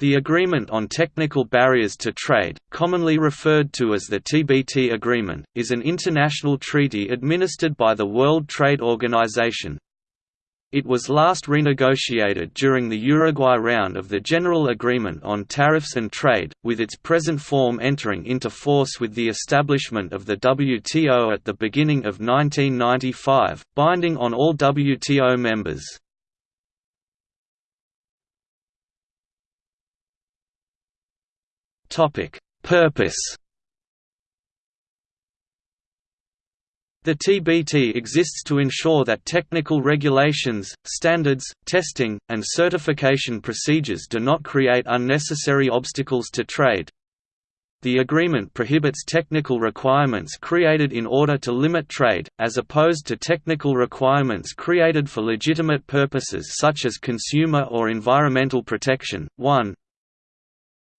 The Agreement on Technical Barriers to Trade, commonly referred to as the TBT Agreement, is an international treaty administered by the World Trade Organization. It was last renegotiated during the Uruguay round of the General Agreement on Tariffs and Trade, with its present form entering into force with the establishment of the WTO at the beginning of 1995, binding on all WTO members. Topic: Purpose. The TBT exists to ensure that technical regulations, standards, testing, and certification procedures do not create unnecessary obstacles to trade. The agreement prohibits technical requirements created in order to limit trade, as opposed to technical requirements created for legitimate purposes such as consumer or environmental protection. 1.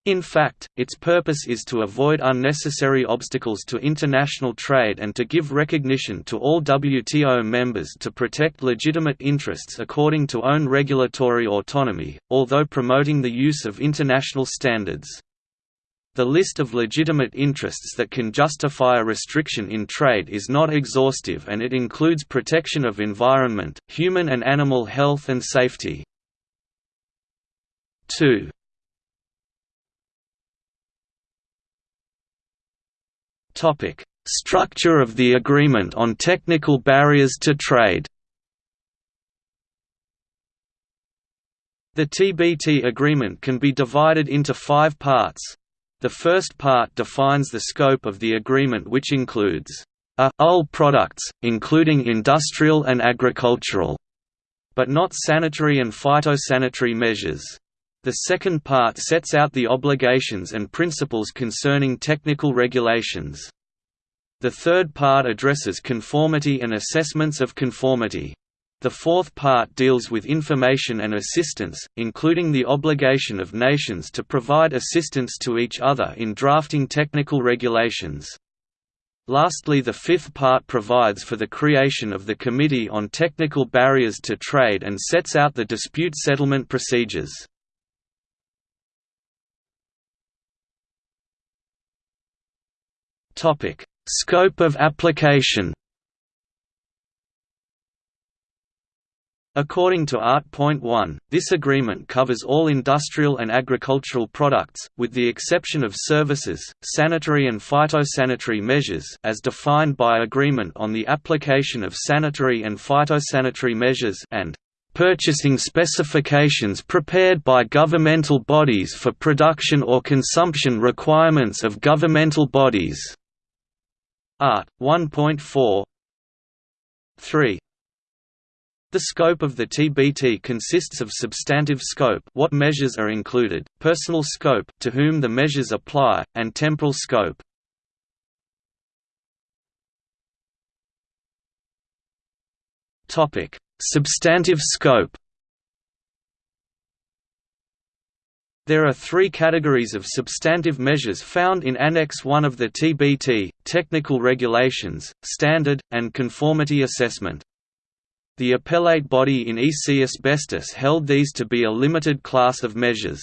In fact, its purpose is to avoid unnecessary obstacles to international trade and to give recognition to all WTO members to protect legitimate interests according to own regulatory autonomy, although promoting the use of international standards. The list of legitimate interests that can justify a restriction in trade is not exhaustive and it includes protection of environment, human and animal health and safety. 2. Structure of the Agreement on Technical Barriers to Trade. The TBT agreement can be divided into five parts. The first part defines the scope of the agreement which includes uh, a all products, including industrial and agricultural, but not sanitary and phytosanitary measures. The second part sets out the obligations and principles concerning technical regulations. The third part addresses conformity and assessments of conformity. The fourth part deals with information and assistance, including the obligation of nations to provide assistance to each other in drafting technical regulations. Lastly the fifth part provides for the creation of the Committee on Technical Barriers to Trade and sets out the dispute settlement procedures. Topic: Scope of application. According to Art.1, this agreement covers all industrial and agricultural products, with the exception of services, sanitary and phytosanitary measures as defined by Agreement on the Application of Sanitary and Phytosanitary Measures and purchasing specifications prepared by governmental bodies for production or consumption requirements of governmental bodies. Art. 1.4 3. The scope of the TBT consists of substantive scope what measures are included, personal scope to whom the measures apply, and temporal scope. Topic: Substantive scope There are three categories of substantive measures found in Annex 1 of the TBT, technical regulations, standard, and conformity assessment. The appellate body in EC Asbestos held these to be a limited class of measures.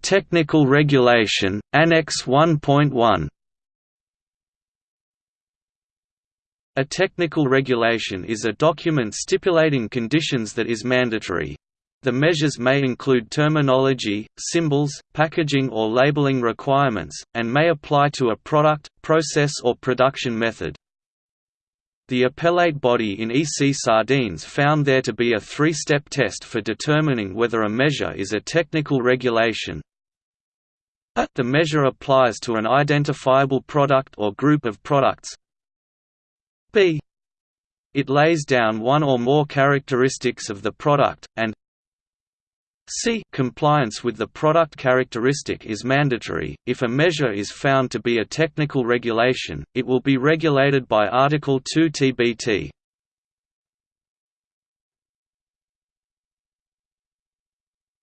Technical regulation, Annex 1.1 A technical regulation is a document stipulating conditions that is mandatory. The measures may include terminology, symbols, packaging or labeling requirements, and may apply to a product, process or production method. The appellate body in EC Sardines found there to be a three-step test for determining whether a measure is a technical regulation. The measure applies to an identifiable product or group of products, b. It lays down one or more characteristics of the product, and c. Compliance with the product characteristic is mandatory. If a measure is found to be a technical regulation, it will be regulated by Article 2 TBT.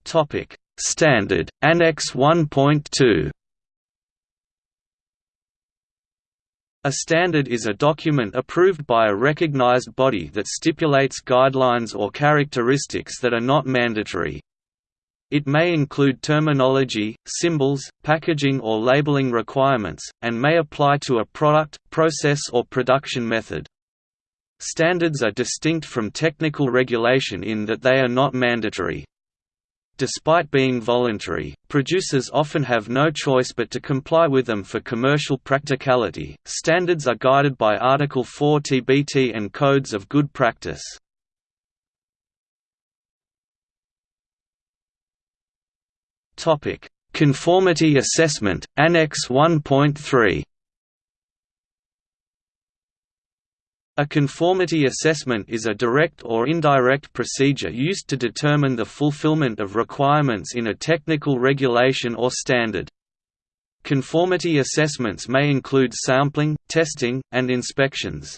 Topic: Standard Annex 1.2 A standard is a document approved by a recognized body that stipulates guidelines or characteristics that are not mandatory. It may include terminology, symbols, packaging or labeling requirements, and may apply to a product, process or production method. Standards are distinct from technical regulation in that they are not mandatory. Despite being voluntary, producers often have no choice but to comply with them for commercial practicality. Standards are guided by Article 4 TBT and codes of good practice. Topic: Conformity Assessment, Annex 1.3. A conformity assessment is a direct or indirect procedure used to determine the fulfillment of requirements in a technical regulation or standard. Conformity assessments may include sampling, testing, and inspections.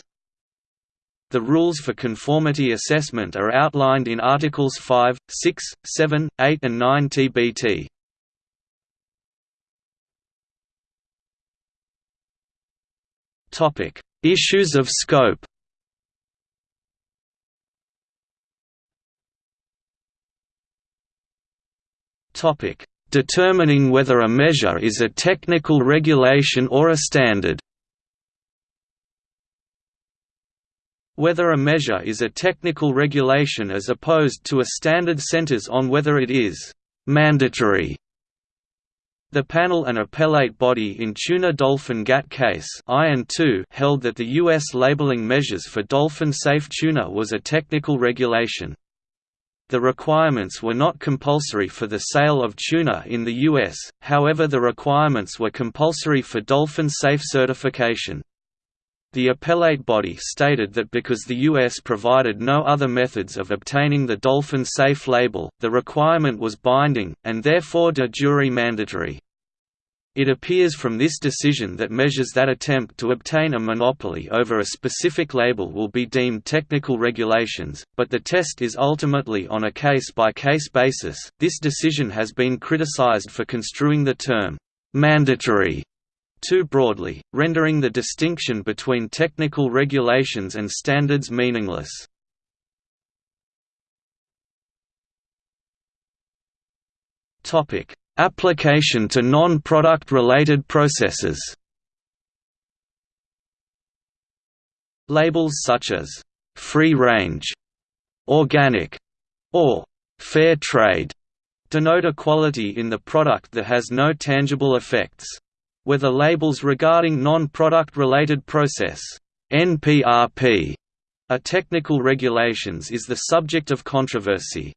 The rules for conformity assessment are outlined in Articles 5, 6, 7, 8 and 9 TBT. Topic: Issues of scope. Topic: Determining whether a measure is a technical regulation or a standard. Whether a measure is a technical regulation as opposed to a standard centers on whether it is «mandatory» The panel and appellate body in Tuna Dolphin GATT case held that the U.S. labeling measures for dolphin-safe tuna was a technical regulation. The requirements were not compulsory for the sale of tuna in the U.S., however the requirements were compulsory for dolphin-safe certification. The appellate body stated that because the U.S. provided no other methods of obtaining the Dolphin Safe label, the requirement was binding, and therefore de jure mandatory. It appears from this decision that measures that attempt to obtain a monopoly over a specific label will be deemed technical regulations, but the test is ultimately on a case-by-case basis. This decision has been criticized for construing the term mandatory too broadly, rendering the distinction between technical regulations and standards meaningless. Application to non-product related processes Labels such as «free range», «organic» or «fair trade» denote a quality in the product that has no tangible effects whether labels regarding non-product related process NPRP are technical regulations is the subject of controversy.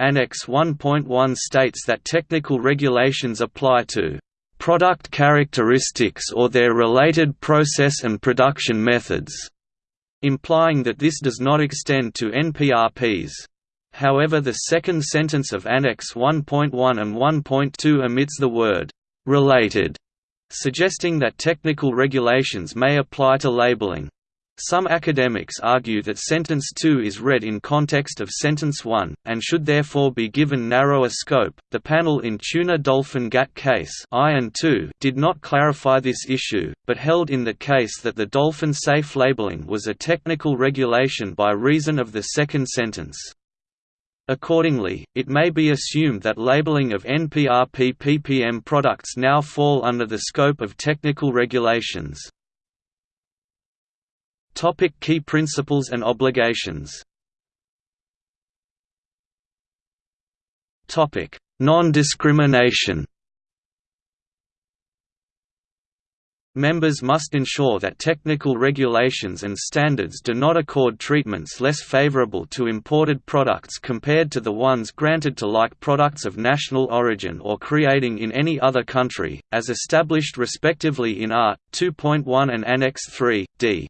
Annex 1.1 states that technical regulations apply to product characteristics or their related process and production methods, implying that this does not extend to NPRPs. However the second sentence of Annex 1.1 and 1.2 omits the word related, suggesting that technical regulations may apply to labeling. Some academics argue that sentence 2 is read in context of sentence 1, and should therefore be given narrower scope. The panel in Tuna Dolphin GATT case did not clarify this issue, but held in the case that the dolphin safe labeling was a technical regulation by reason of the second sentence. Accordingly, it may be assumed that labeling of NPRP ppm products now fall under the scope of technical regulations. Topic key principles and obligations Topic: Non-discrimination Members must ensure that technical regulations and standards do not accord treatments less favorable to imported products compared to the ones granted to like products of national origin or creating in any other country, as established respectively in Art. 2.1 and Annex 3, d.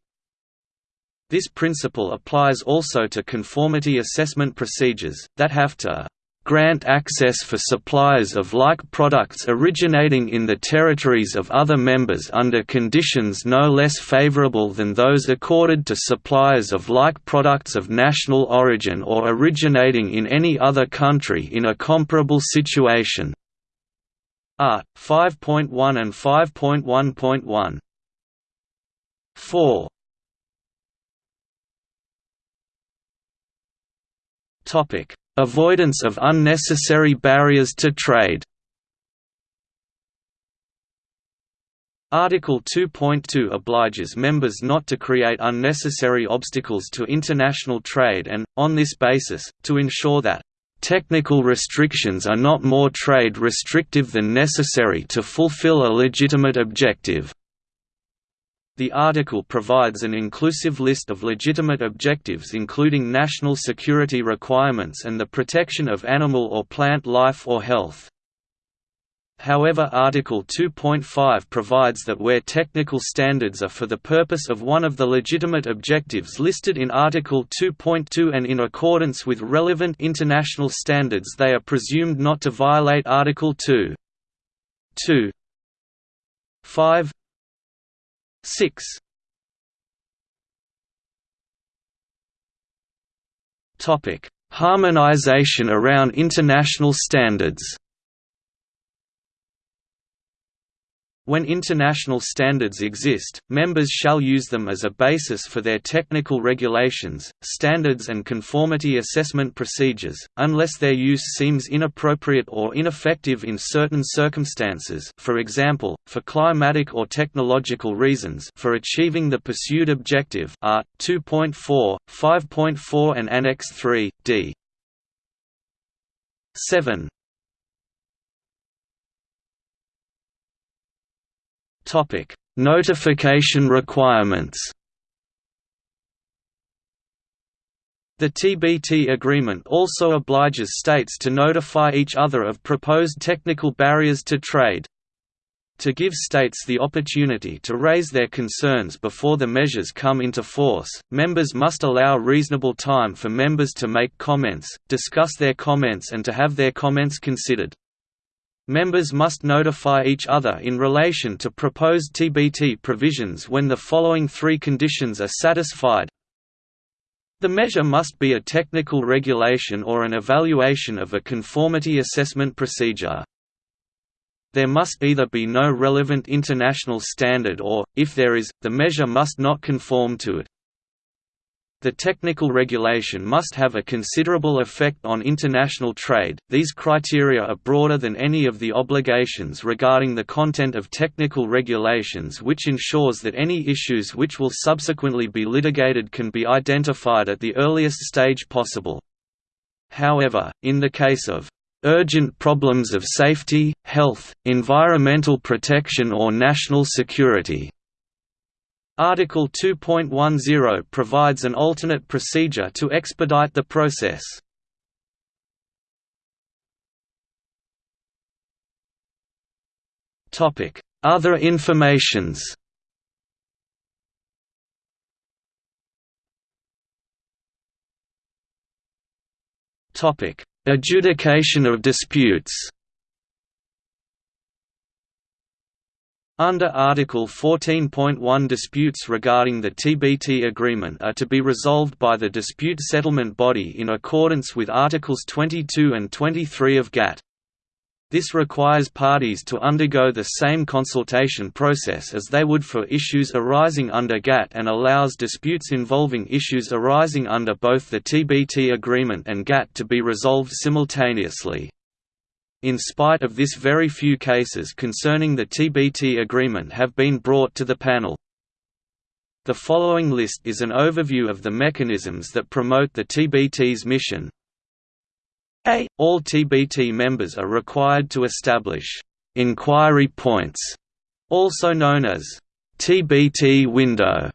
This principle applies also to conformity assessment procedures, that have to grant access for suppliers of like products originating in the territories of other members under conditions no less favorable than those accorded to suppliers of like products of national origin or originating in any other country in a comparable situation. Art. 5.1 and 5.1.1 4 Topic: Avoidance of unnecessary barriers to trade. Article 2.2 obliges members not to create unnecessary obstacles to international trade and, on this basis, to ensure that Technical restrictions are not more trade restrictive than necessary to fulfill a legitimate objective. The article provides an inclusive list of legitimate objectives including national security requirements and the protection of animal or plant life or health. However Article 2.5 provides that where technical standards are for the purpose of one of the legitimate objectives listed in Article 2.2 and in accordance with relevant international standards they are presumed not to violate Article 2. 2 5 6 Topic: Harmonization around international standards. When international standards exist, members shall use them as a basis for their technical regulations, standards and conformity assessment procedures, unless their use seems inappropriate or ineffective in certain circumstances for example, for climatic or technological reasons for achieving the pursued objective Art. 2.4, 5.4 and Annex 3, d. 7. Topic: Notification requirements. The TBT agreement also obliges states to notify each other of proposed technical barriers to trade. To give states the opportunity to raise their concerns before the measures come into force, members must allow reasonable time for members to make comments, discuss their comments and to have their comments considered. Members must notify each other in relation to proposed TBT provisions when the following three conditions are satisfied. The measure must be a technical regulation or an evaluation of a conformity assessment procedure. There must either be no relevant international standard or, if there is, the measure must not conform to it. The technical regulation must have a considerable effect on international trade. These criteria are broader than any of the obligations regarding the content of technical regulations, which ensures that any issues which will subsequently be litigated can be identified at the earliest stage possible. However, in the case of urgent problems of safety, health, environmental protection or national security, Article 2.10 provides an alternate procedure to expedite the process. Other informations Adjudication of disputes Under Article 14.1 disputes regarding the TBT agreement are to be resolved by the dispute settlement body in accordance with Articles 22 and 23 of GATT. This requires parties to undergo the same consultation process as they would for issues arising under GATT and allows disputes involving issues arising under both the TBT agreement and GATT to be resolved simultaneously. In spite of this very few cases concerning the TBT agreement have been brought to the panel. The following list is an overview of the mechanisms that promote the TBT's mission. A. All TBT members are required to establish «inquiry points», also known as «TBT window»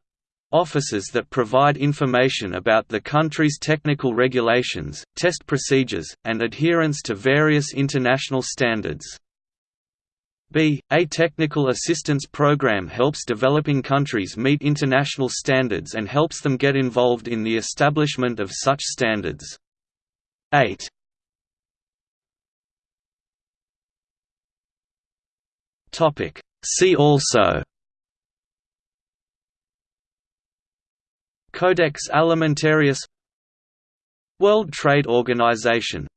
offices that provide information about the country's technical regulations, test procedures, and adherence to various international standards. B. A technical assistance program helps developing countries meet international standards and helps them get involved in the establishment of such standards. 8. See also Codex Alimentarius World Trade Organization